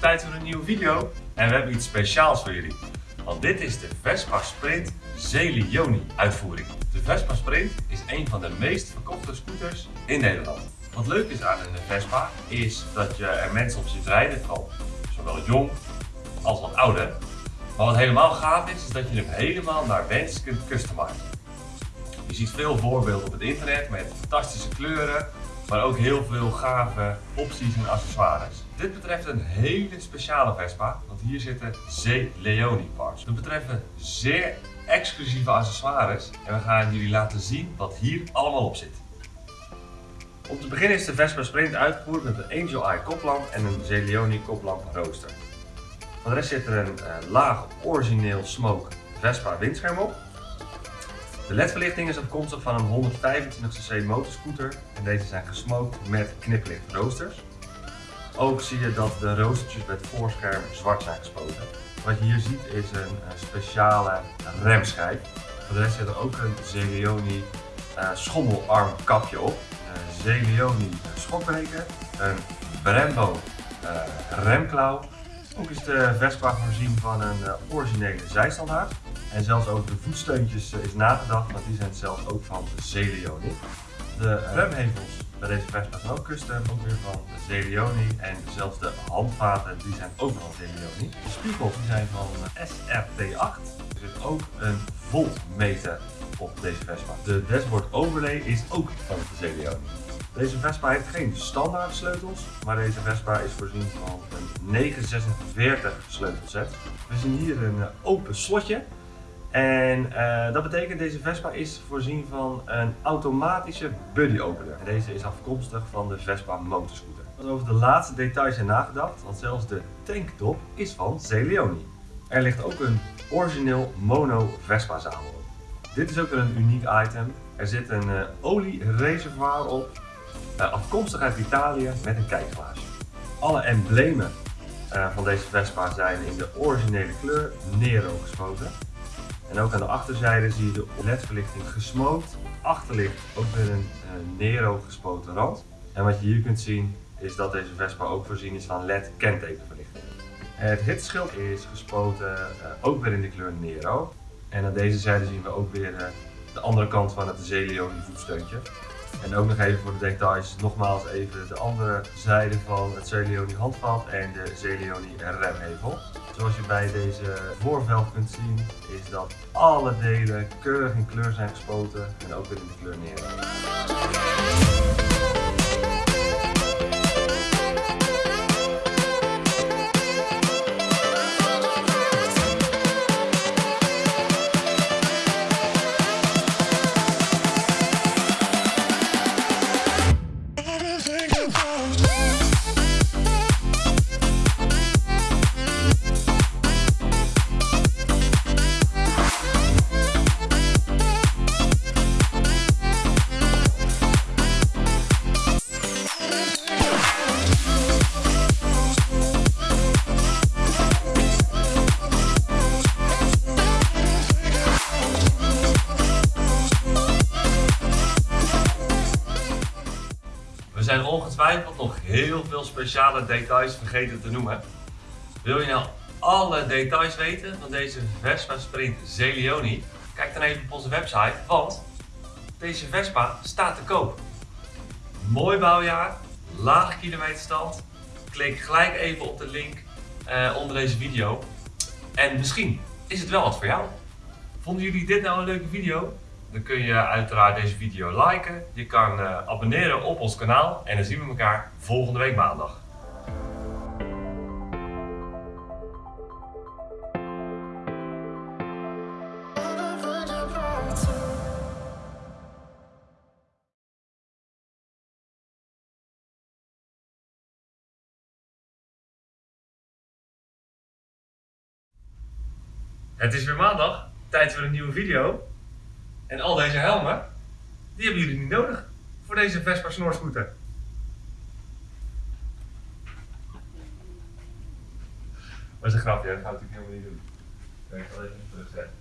tijd voor een nieuwe video en we hebben iets speciaals voor jullie. Want dit is de Vespa Sprint Zelioni uitvoering. De Vespa Sprint is een van de meest verkochte scooters in Nederland. Wat leuk is aan een Vespa is dat je er mensen op ziet rijden, vooral zowel jong als wat ouder. Maar wat helemaal gaaf is, is dat je hem helemaal naar wens kunt customizen. Je ziet veel voorbeelden op het internet met fantastische kleuren, maar ook heel veel gave opties en accessoires. Dit betreft een hele speciale Vespa, want hier zitten Z Leoni parts. We betreffen zeer exclusieve accessoires en we gaan jullie laten zien wat hier allemaal op zit. Om te beginnen is de Vespa Sprint uitgevoerd met een Angel Eye koplamp en een Zelioni koplamp rooster. Van de rest zit er een uh, laag origineel smoke Vespa windscherm op. De ledverlichting is afkomstig van een 125cc motorscooter en deze zijn gesmoked met kniplicht roosters. Ook zie je dat de roostertjes bij het voorscherm zwart zijn gespoten. Wat je hier ziet is een, speciale remschijf. Voor de rest zit er ook een Zelioni uh, schommelarm kapje op. Een Zelioni schokbreker, een Brembo uh, remklauw. Ook is de Vespa voorzien van een originele zijstandaard. En zelfs over de voetsteuntjes is nagedacht, want die zijn zelfs ook van Zelioni. De remhevels bij deze Vespa zijn ook custom, ook weer van Zelioni. En zelfs de handvaten die zijn ook van Zelioni. De spiegels die zijn van SRT8. Er zit ook een voltmeter op deze Vespa. De dashboard overlay is ook van Zelioni. Deze Vespa heeft geen standaard sleutels, maar deze Vespa is voorzien van een 946 sleutelset. We zien hier een open slotje en uh, dat betekent deze Vespa is voorzien van een automatische buddy opener. Deze is afkomstig van de Vespa motorscooter. Over de laatste details zijn nagedacht, want zelfs de tanktop is van Zelioni. Er ligt ook een origineel mono Vespa zadel op. Dit is ook een uniek item. Er zit een uh, oliereservoir op, uh, afkomstig uit Italië met een kijkglaasje. Alle emblemen van deze Vespa zijn in de originele kleur Nero gespoten. En ook aan de achterzijde zie je de ledverlichting gesmookt. Achterlicht ook weer een uh, Nero gespoten rand. En wat je hier kunt zien is dat deze Vespa ook voorzien is van LED kentekenverlichting. Het hitschild is gespoten uh, ook weer in de kleur Nero. En aan deze zijde zien we ook weer uh, de andere kant van het Zelioni voetsteuntje. En ook nog even voor de details, nogmaals even de andere zijde van het Zelioni handvat en de Zelioni remhevel. Zoals je bij deze voorveld kunt zien is dat alle delen keurig in kleur zijn gespoten en ook in de kleur neer. Zijn ongetwijfeld nog heel veel speciale details vergeten te noemen. Wil je nou alle details weten van deze Vespa Sprint Zelioni? Kijk dan even op onze website, want deze Vespa staat te koop. Mooi bouwjaar, lage kilometerstand. Klik gelijk even op de link uh, onder deze video. En misschien is het wel wat voor jou. Vonden jullie dit nou een leuke video? Dan kun je uiteraard deze video liken. Je kan uh, abonneren op ons kanaal en dan zien we elkaar volgende week maandag. Het is weer maandag, tijd voor een nieuwe video. En al deze helmen, die hebben jullie niet nodig voor deze Vespa snorscooter. Dat is een grapje, dat ga ik natuurlijk helemaal niet doen. Ik ga even terugzetten.